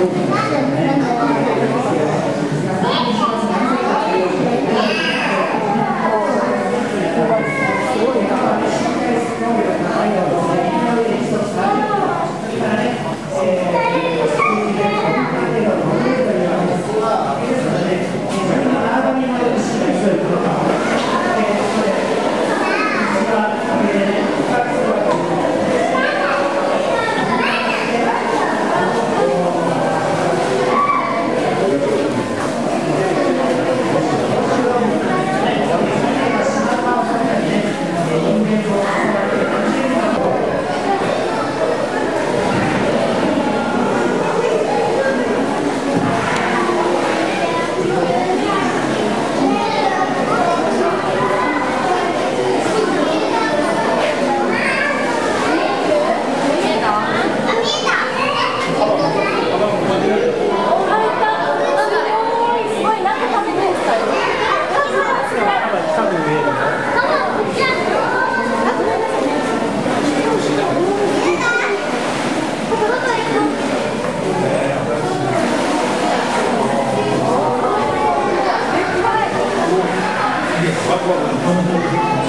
すごいな。Vai